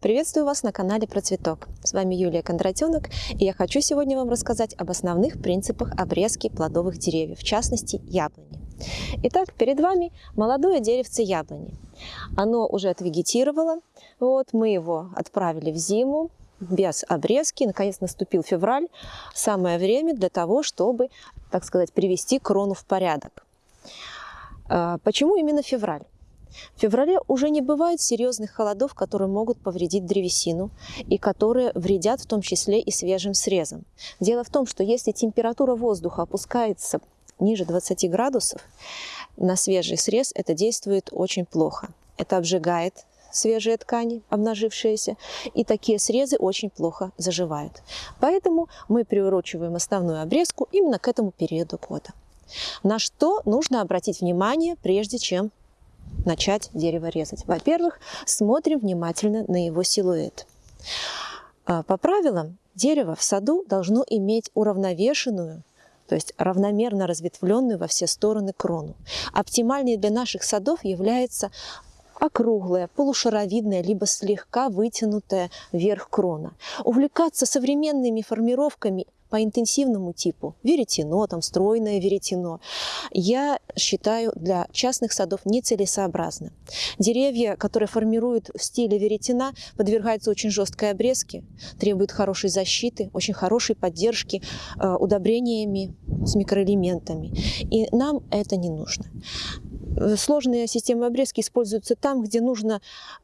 Приветствую вас на канале Про Цветок. С вами Юлия Кондратенок, и я хочу сегодня вам рассказать об основных принципах обрезки плодовых деревьев, в частности яблони. Итак, перед вами молодое деревце яблони. Оно уже отвегетировало, вот, мы его отправили в зиму, без обрезки. Наконец наступил февраль. Самое время для того, чтобы, так сказать, привести крону в порядок. А, почему именно февраль? В феврале уже не бывает серьезных холодов, которые могут повредить древесину и которые вредят в том числе и свежим срезам. Дело в том, что если температура воздуха опускается ниже 20 градусов, на свежий срез это действует очень плохо. Это обжигает свежие ткани, обнажившиеся, и такие срезы очень плохо заживают. Поэтому мы приурочиваем основную обрезку именно к этому периоду года. На что нужно обратить внимание, прежде чем начать дерево резать? Во-первых, смотрим внимательно на его силуэт. А, по правилам, дерево в саду должно иметь уравновешенную, то есть равномерно разветвленную во все стороны крону. Оптимальной для наших садов является округлая, полушаровидная, либо слегка вытянутая вверх крона. Увлекаться современными формировками по интенсивному типу, веретено, там стройное веретено, я считаю для частных садов нецелесообразно. Деревья, которые формируют в стиле веретена, подвергаются очень жесткой обрезке, требуют хорошей защиты, очень хорошей поддержки э, удобрениями с микроэлементами. И нам это не нужно. Сложные системы обрезки используются там, где нужно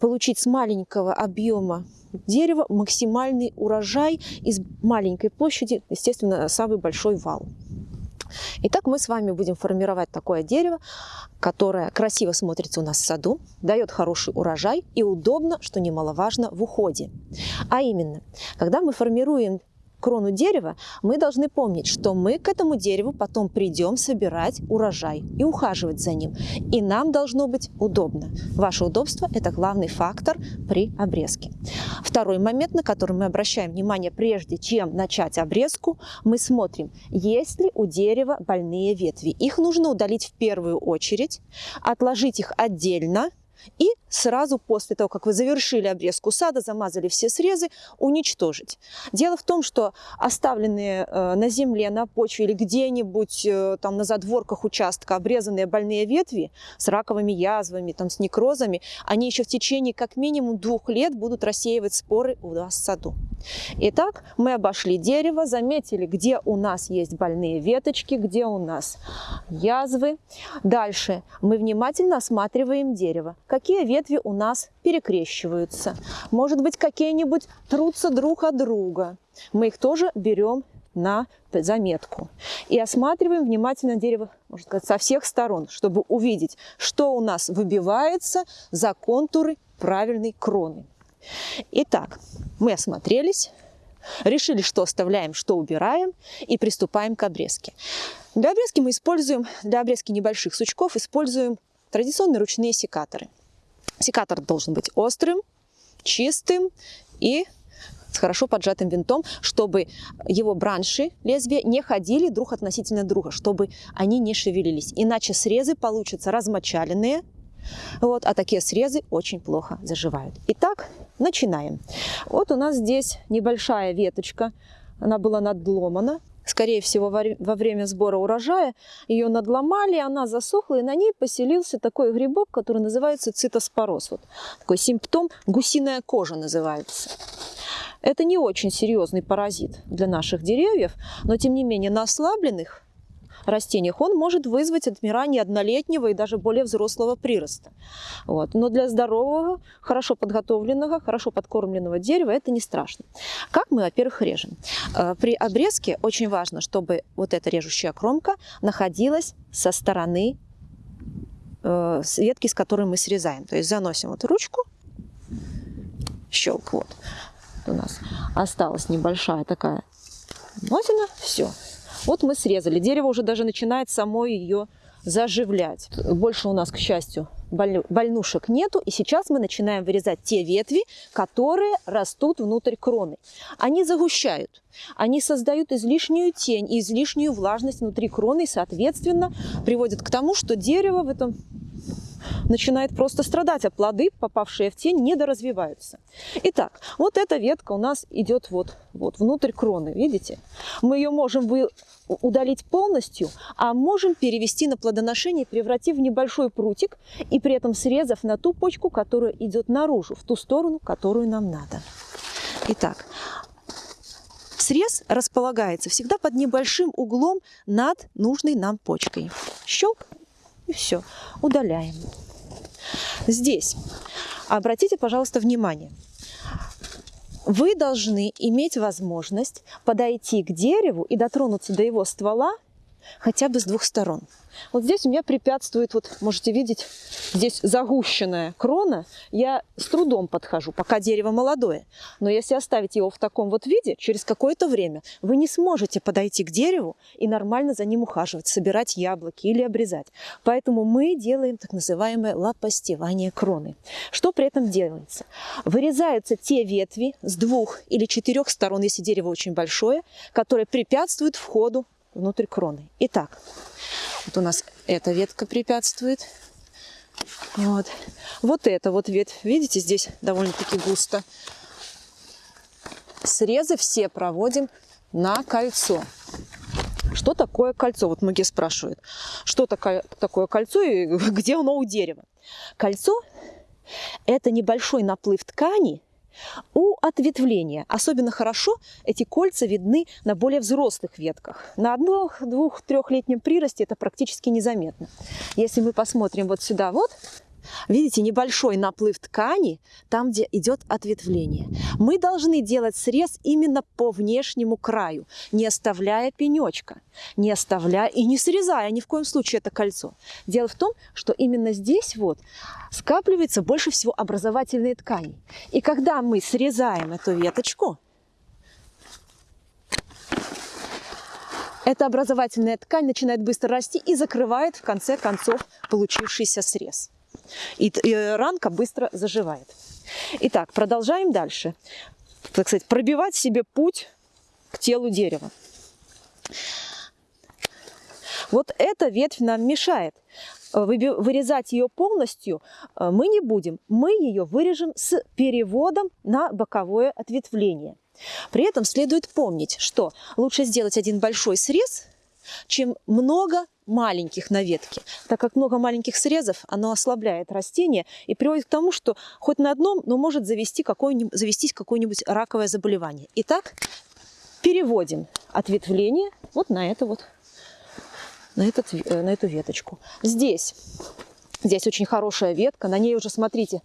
получить с маленького объема дерева максимальный урожай из маленькой площади, естественно, самый большой вал. Итак, мы с вами будем формировать такое дерево, которое красиво смотрится у нас в саду, дает хороший урожай и удобно, что немаловажно, в уходе. А именно, когда мы формируем крону дерева, мы должны помнить, что мы к этому дереву потом придем собирать урожай и ухаживать за ним. И нам должно быть удобно. Ваше удобство – это главный фактор при обрезке. Второй момент, на который мы обращаем внимание, прежде чем начать обрезку, мы смотрим, есть ли у дерева больные ветви. Их нужно удалить в первую очередь, отложить их отдельно, и сразу после того, как вы завершили обрезку сада, замазали все срезы, уничтожить. Дело в том, что оставленные э, на земле, на почве или где-нибудь э, там на задворках участка обрезанные больные ветви с раковыми язвами, там, с некрозами, они еще в течение как минимум двух лет будут рассеивать споры у вас в саду. Итак, мы обошли дерево, заметили, где у нас есть больные веточки, где у нас язвы. Дальше мы внимательно осматриваем дерево. Какие ветви у нас перекрещиваются. Может быть, какие-нибудь трутся друг от друга. Мы их тоже берем на заметку. И осматриваем внимательно дерево, можно сказать, со всех сторон, чтобы увидеть, что у нас выбивается за контуры правильной кроны. Итак, мы осмотрелись, решили, что оставляем, что убираем и приступаем к обрезке. Для обрезки мы используем, для обрезки небольших сучков используем традиционные ручные секаторы. Секатор должен быть острым, чистым и с хорошо поджатым винтом, чтобы его бранши, лезвия, не ходили друг относительно друга, чтобы они не шевелились. Иначе срезы получатся размочаленные, вот, а такие срезы очень плохо заживают. Итак, начинаем. Вот у нас здесь небольшая веточка, она была надломана. Скорее всего, во время сбора урожая ее надломали, она засохла, и на ней поселился такой грибок, который называется цитоспороз. Вот такой симптом гусиная кожа называется. Это не очень серьезный паразит для наших деревьев, но тем не менее на ослабленных растениях, он может вызвать отмирание однолетнего и даже более взрослого прироста. Вот. Но для здорового, хорошо подготовленного, хорошо подкормленного дерева это не страшно. Как мы, во-первых, режем? Э, при обрезке очень важно, чтобы вот эта режущая кромка находилась со стороны э, ветки, с которой мы срезаем. То есть заносим вот ручку, щелк, вот у нас осталась небольшая такая носина, все, вот мы срезали. Дерево уже даже начинает само ее заживлять. Больше у нас, к счастью, больнушек нету. И сейчас мы начинаем вырезать те ветви, которые растут внутрь кроны. Они загущают, они создают излишнюю тень и излишнюю влажность внутри кроны, и, соответственно, приводят к тому, что дерево в этом начинает просто страдать, а плоды, попавшие в тень, недоразвиваются. Итак, вот эта ветка у нас идет вот, вот внутрь кроны, видите? Мы ее можем вы, удалить полностью, а можем перевести на плодоношение, превратив в небольшой прутик и при этом срезав на ту почку, которая идет наружу, в ту сторону, которую нам надо. Итак, срез располагается всегда под небольшим углом над нужной нам почкой. Щелк и все, удаляем. Здесь обратите, пожалуйста, внимание. Вы должны иметь возможность подойти к дереву и дотронуться до его ствола хотя бы с двух сторон. Вот здесь у меня препятствует, вот можете видеть, здесь загущенная крона. Я с трудом подхожу, пока дерево молодое. Но если оставить его в таком вот виде, через какое-то время вы не сможете подойти к дереву и нормально за ним ухаживать, собирать яблоки или обрезать. Поэтому мы делаем так называемое лопастевание кроны. Что при этом делается? Вырезаются те ветви с двух или четырех сторон, если дерево очень большое, которые препятствуют входу внутрь кроны. Итак, вот у нас эта ветка препятствует. Вот. Вот эта вот ветвь, видите, здесь довольно-таки густо. Срезы все проводим на кольцо. Что такое кольцо? Вот многие спрашивают, что такое, кольцо и где оно у дерева. Кольцо – это небольшой наплыв ткани, у ответвления особенно хорошо эти кольца видны на более взрослых ветках. На одном, двух, трехлетнем приросте это практически незаметно. Если мы посмотрим вот сюда вот, Видите, небольшой наплыв ткани, там, где идет ответвление. Мы должны делать срез именно по внешнему краю, не оставляя пенечка, не оставляя и не срезая ни в коем случае это кольцо. Дело в том, что именно здесь вот скапливается больше всего образовательной ткани. И когда мы срезаем эту веточку, эта образовательная ткань начинает быстро расти и закрывает в конце концов получившийся срез. И, и ранка быстро заживает. Итак, продолжаем дальше. Так сказать, пробивать себе путь к телу дерева. Вот эта ветвь нам мешает. Вырезать ее полностью э, мы не будем. Мы ее вырежем с переводом на боковое ответвление. При этом следует помнить, что лучше сделать один большой срез, чем много маленьких на ветке. Так как много маленьких срезов, оно ослабляет растение и приводит к тому, что хоть на одном, но может завести какое завестись какое-нибудь раковое заболевание. Итак, переводим ответвление вот на это вот, на, этот, э, на эту веточку. Здесь Здесь очень хорошая ветка, на ней уже, смотрите,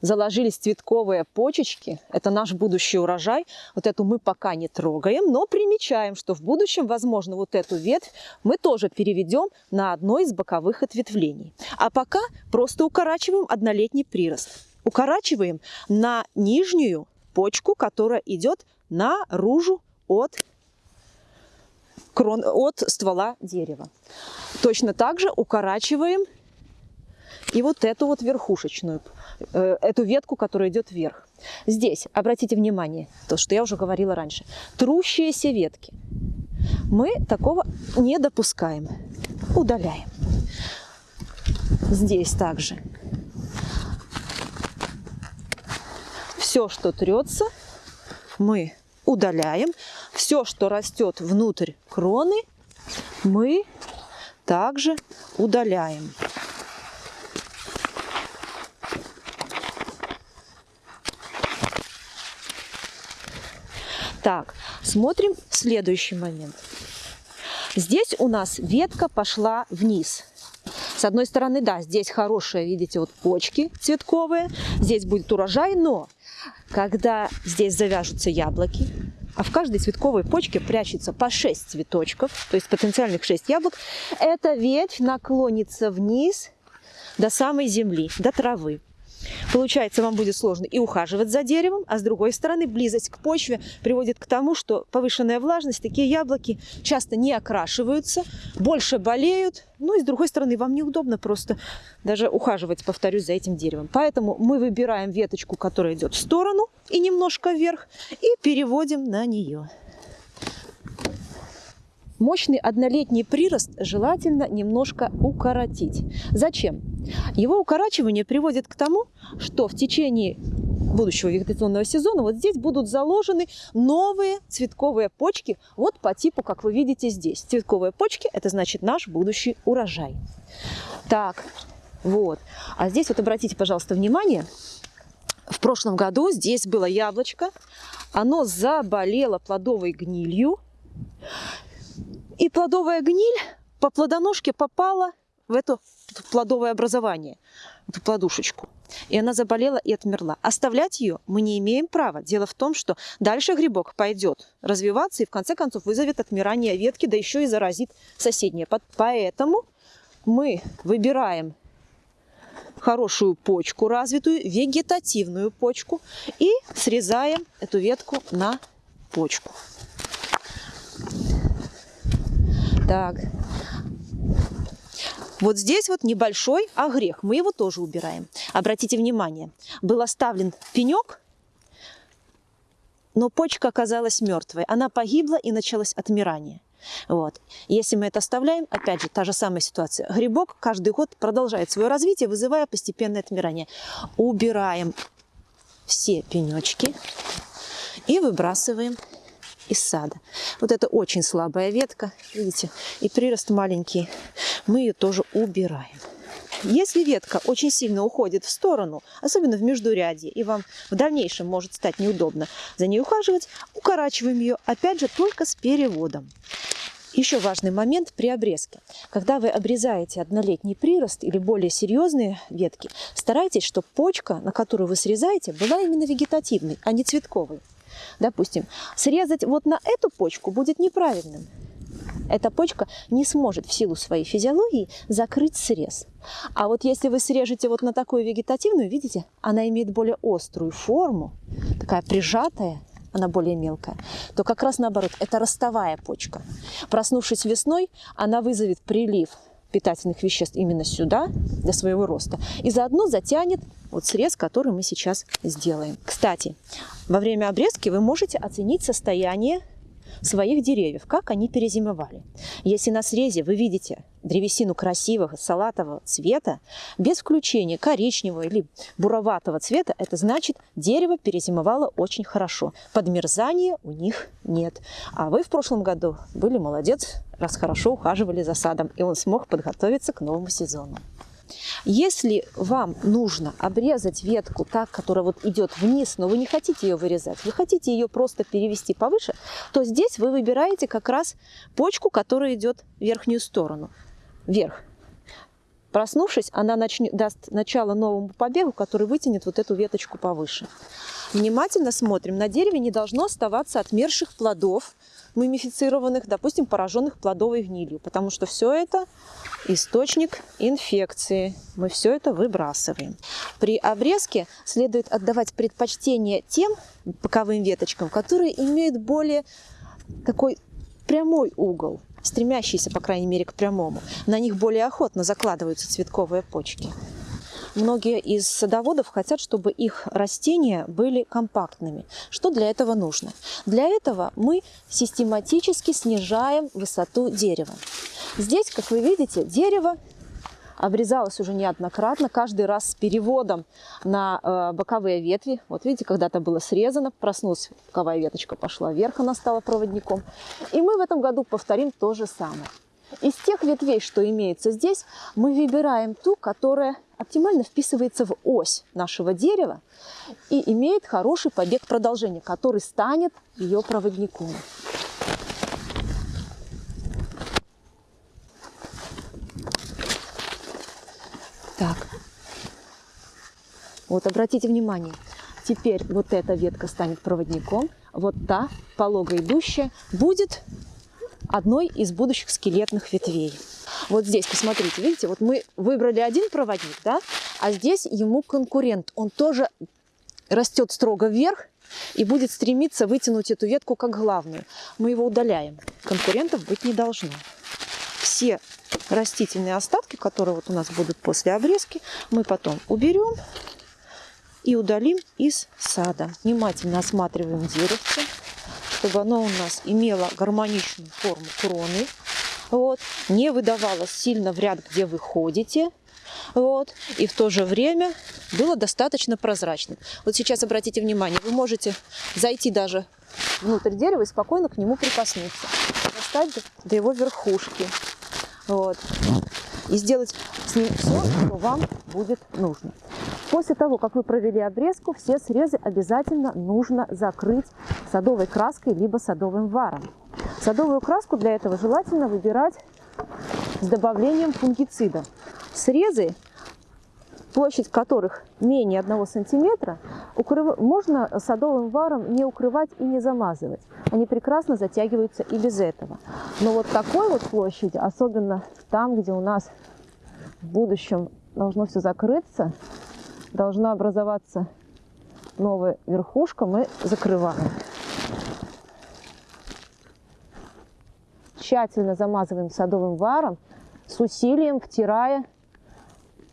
заложились цветковые почечки. Это наш будущий урожай. Вот эту мы пока не трогаем, но примечаем, что в будущем, возможно, вот эту ветвь мы тоже переведем на одно из боковых ответвлений. А пока просто укорачиваем однолетний прирост. Укорачиваем на нижнюю почку, которая идет наружу от крон, от ствола дерева. Точно так же укорачиваем и вот эту вот верхушечную, э, эту ветку, которая идет вверх. Здесь, обратите внимание, то, что я уже говорила раньше, трущиеся ветки. Мы такого не допускаем, удаляем. Здесь также. Все, что трется, мы удаляем. Все, что растет внутрь кроны, мы также удаляем. Так, смотрим следующий момент. Здесь у нас ветка пошла вниз. С одной стороны, да, здесь хорошие, видите, вот почки цветковые, здесь будет урожай, но когда здесь завяжутся яблоки, а в каждой цветковой почке прячется по 6 цветочков, то есть потенциальных 6 яблок, эта ветвь наклонится вниз до самой земли, до травы. Получается, вам будет сложно и ухаживать за деревом, а с другой стороны, близость к почве приводит к тому, что повышенная влажность, такие яблоки часто не окрашиваются, больше болеют, ну и с другой стороны, вам неудобно просто даже ухаживать, повторюсь, за этим деревом. Поэтому мы выбираем веточку, которая идет в сторону и немножко вверх, и переводим на нее. Мощный однолетний прирост желательно немножко укоротить. Зачем? Его укорачивание приводит к тому, что в течение будущего вегетационного сезона вот здесь будут заложены новые цветковые почки, вот по типу, как вы видите здесь. Цветковые почки – это значит наш будущий урожай. Так, вот. А здесь вот обратите, пожалуйста, внимание, в прошлом году здесь было яблочко, оно заболело плодовой гнилью, и плодовая гниль по плодоножке попала в это плодовое образование, эту плодушечку. И она заболела и отмерла. Оставлять ее мы не имеем права. Дело в том, что дальше грибок пойдет развиваться и в конце концов вызовет отмирание ветки, да еще и заразит соседние. Поэтому мы выбираем хорошую почку развитую, вегетативную почку и срезаем эту ветку на почку. Так, вот здесь вот небольшой огрех, мы его тоже убираем. Обратите внимание, был оставлен пенек, но почка оказалась мертвой. Она погибла и началось отмирание. Вот. Если мы это оставляем, опять же, та же самая ситуация. Грибок каждый год продолжает свое развитие, вызывая постепенное отмирание. Убираем все пенечки и выбрасываем из сада. Вот это очень слабая ветка, видите, и прирост маленький. Мы ее тоже убираем. Если ветка очень сильно уходит в сторону, особенно в междурядье, и вам в дальнейшем может стать неудобно за ней ухаживать, укорачиваем ее, опять же, только с переводом. Еще важный момент при обрезке. Когда вы обрезаете однолетний прирост или более серьезные ветки, старайтесь, чтобы почка, на которую вы срезаете, была именно вегетативной, а не цветковой. Допустим, срезать вот на эту почку будет неправильным. Эта почка не сможет в силу своей физиологии закрыть срез. А вот если вы срежете вот на такую вегетативную, видите, она имеет более острую форму, такая прижатая, она более мелкая, то как раз наоборот, это ростовая почка. Проснувшись весной, она вызовет прилив питательных веществ именно сюда, для своего роста, и заодно затянет вот срез, который мы сейчас сделаем. Кстати, во время обрезки вы можете оценить состояние своих деревьев, как они перезимовали. Если на срезе вы видите древесину красивого салатового цвета, без включения коричневого или буроватого цвета, это значит, дерево перезимовало очень хорошо. Подмерзания у них нет. А вы в прошлом году были молодец, раз хорошо ухаживали за садом, и он смог подготовиться к новому сезону. Если вам нужно обрезать ветку так, которая вот идет вниз, но вы не хотите ее вырезать, вы хотите ее просто перевести повыше, то здесь вы выбираете как раз почку, которая идет в верхнюю сторону, вверх. Проснувшись, она начнет, даст начало новому побегу, который вытянет вот эту веточку повыше. Внимательно смотрим. На дереве не должно оставаться отмерших плодов, мумифицированных, допустим, пораженных плодовой гнилью, потому что все это источник инфекции. Мы все это выбрасываем. При обрезке следует отдавать предпочтение тем боковым веточкам, которые имеют более такой прямой угол, стремящийся, по крайней мере, к прямому. На них более охотно закладываются цветковые почки. Многие из садоводов хотят, чтобы их растения были компактными. Что для этого нужно? Для этого мы систематически снижаем высоту дерева. Здесь, как вы видите, дерево обрезалось уже неоднократно, каждый раз с переводом на э, боковые ветви. Вот видите, когда-то было срезано, проснулась боковая веточка, пошла вверх, она стала проводником. И мы в этом году повторим то же самое. Из тех ветвей, что имеется здесь, мы выбираем ту, которая оптимально вписывается в ось нашего дерева и имеет хороший побег продолжения, который станет ее проводником. Так, вот обратите внимание, теперь вот эта ветка станет проводником, вот та, полого идущая, будет одной из будущих скелетных ветвей. Вот здесь, посмотрите, видите, вот мы выбрали один проводник, да, а здесь ему конкурент. Он тоже растет строго вверх и будет стремиться вытянуть эту ветку как главную. Мы его удаляем. Конкурентов быть не должно. Все растительные остатки, которые вот у нас будут после обрезки, мы потом уберем и удалим из сада. Внимательно осматриваем деревце чтобы оно у нас имело гармоничную форму кроны, вот, не выдавалось сильно в ряд, где вы ходите, вот, и в то же время было достаточно прозрачным. Вот сейчас обратите внимание, вы можете зайти даже внутрь дерева и спокойно к нему прикоснуться, достать до его верхушки, вот, и сделать с ним все, что вам будет нужно. После того, как вы провели обрезку, все срезы обязательно нужно закрыть садовой краской либо садовым варом. Садовую краску для этого желательно выбирать с добавлением фунгицида. Срезы, площадь которых менее 1 сантиметра, укрыв... можно садовым варом не укрывать и не замазывать. Они прекрасно затягиваются и без этого. Но вот такой вот площади, особенно там, где у нас в будущем должно все закрыться, должна образоваться новая верхушка, мы закрываем. Тщательно замазываем садовым варом, с усилием втирая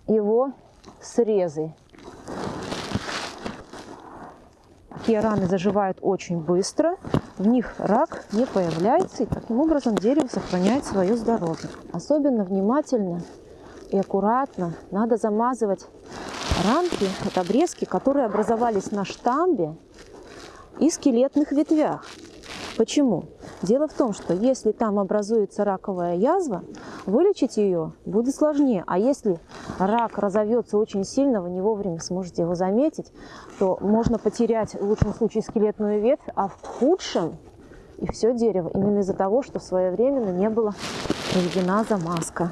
его срезы. Такие раны заживают очень быстро, в них рак не появляется, и таким образом дерево сохраняет свое здоровье. Особенно внимательно и аккуратно надо замазывать рамки, это обрезки, которые образовались на штамбе и скелетных ветвях. Почему? Дело в том, что если там образуется раковая язва, вылечить ее будет сложнее. А если рак разовьется очень сильно, вы не вовремя сможете его заметить, то можно потерять в лучшем случае скелетную ветвь, а в худшем и все дерево. Именно из-за того, что своевременно не была проведена замазка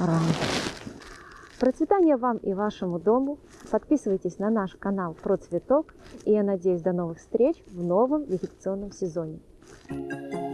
ран. Процветания вам и вашему дому. Подписывайтесь на наш канал про цветок. И я надеюсь до новых встреч в новом вегетационном сезоне. Thank you.